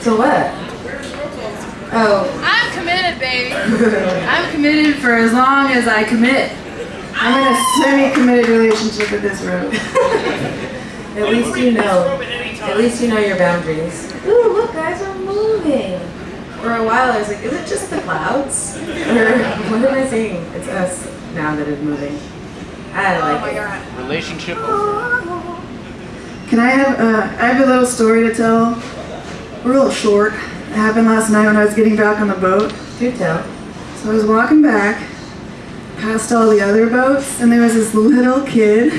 So what? Oh, I'm committed, baby. I'm committed for as long as I commit. I'm in a semi-committed relationship with this road. at least you know. At least you know your boundaries. Ooh, look, guys we're moving. For a while, I was like, is it just the clouds? Or what am I seeing? It's us now that is moving. I Oh like my it. god. Relationship over. Can I have, uh, I have a little story to tell. We're a little short. It happened last night when I was getting back on the boat. Do tell. So I was walking back past all the other boats, and there was this little kid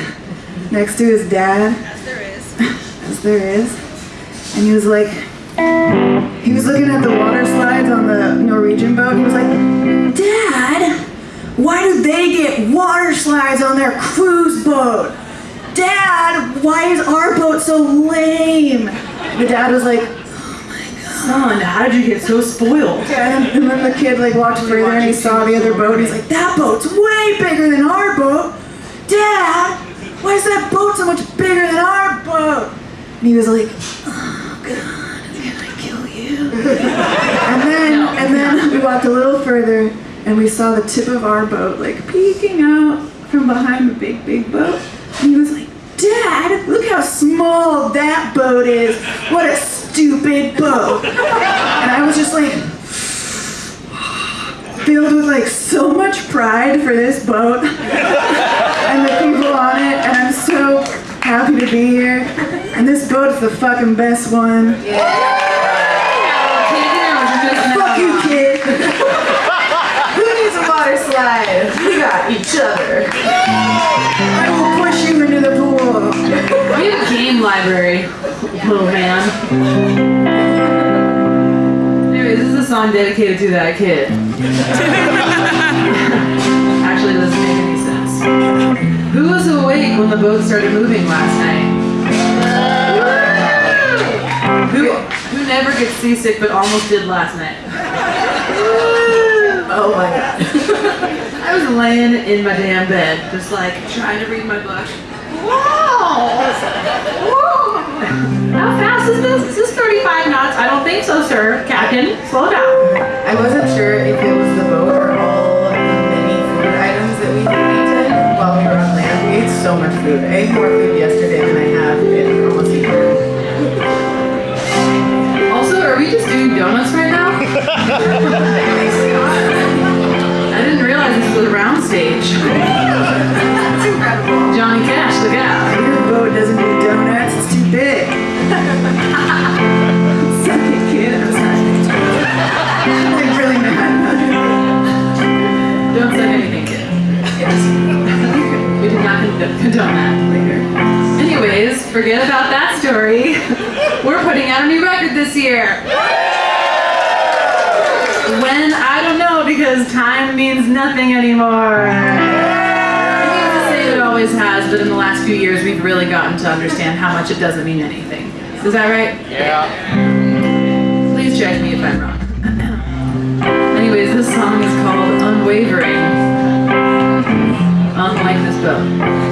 next to his dad, Yes, there is. as there is. And he was like, he was looking at the water slides on the Norwegian boat. And he was like, Dad, why do they get water slides on their cruise boat? Dad, why is our boat so lame? The dad was like, Son, how did you get so spoiled? And, and then the kid like walked further and he saw the other boat. He's like, that boat's way bigger than our boat. Dad, why is that boat so much bigger than our boat? And he was like, oh God, can I kill you? and then and then we walked a little further and we saw the tip of our boat like peeking out from behind the big big boat. And he was like, Dad, look how small that boat is. What a stupid boat. And I was just like filled with like so much pride for this boat and the people on it and I'm so happy to be here. And this boat's the fucking best one. Yeah. Fuck you, kid. Who needs a water slide? We got each other. Library, little man. Anyways, this is a song dedicated to that kid. Actually, doesn't make any sense. Who was awake when the boat started moving last night? Who, who never gets seasick but almost did last night? Oh my god. I was laying in my damn bed, just like trying to read my book. Whoa! How fast is this? Is this 35 knots? I don't think so, sir. Captain, slow down. I wasn't sure if it was the boat or all of the many food items that we ate while we were on land. We ate so much food. I ate more food yesterday than I have in almost a year. Also, are we just doing donuts right now? I didn't realize this was a round stage. Johnny Cash, look out. Forget about that story. We're putting out a new record this year. When? I don't know because time means nothing anymore. I used to say it always has, but in the last few years we've really gotten to understand how much it doesn't mean anything. Is that right? Yeah. Please check me if I'm wrong. Anyways, this song is called Unwavering. Unlike this boat.